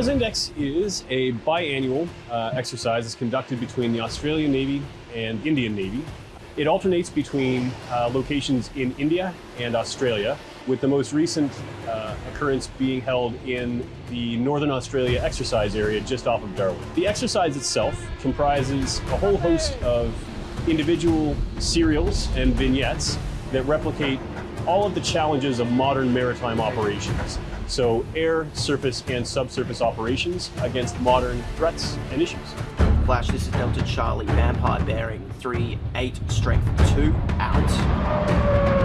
AUSINDEX is a biannual uh, exercise that's conducted between the Australian Navy and Indian Navy. It alternates between uh, locations in India and Australia, with the most recent uh, occurrence being held in the Northern Australia exercise area just off of Darwin. The exercise itself comprises a whole host of individual serials and vignettes that replicate all of the challenges of modern maritime operations. So air, surface, and subsurface operations against modern threats and issues. Flash, this is Delta Charlie, Vampire bearing 3, 8, strength 2, out.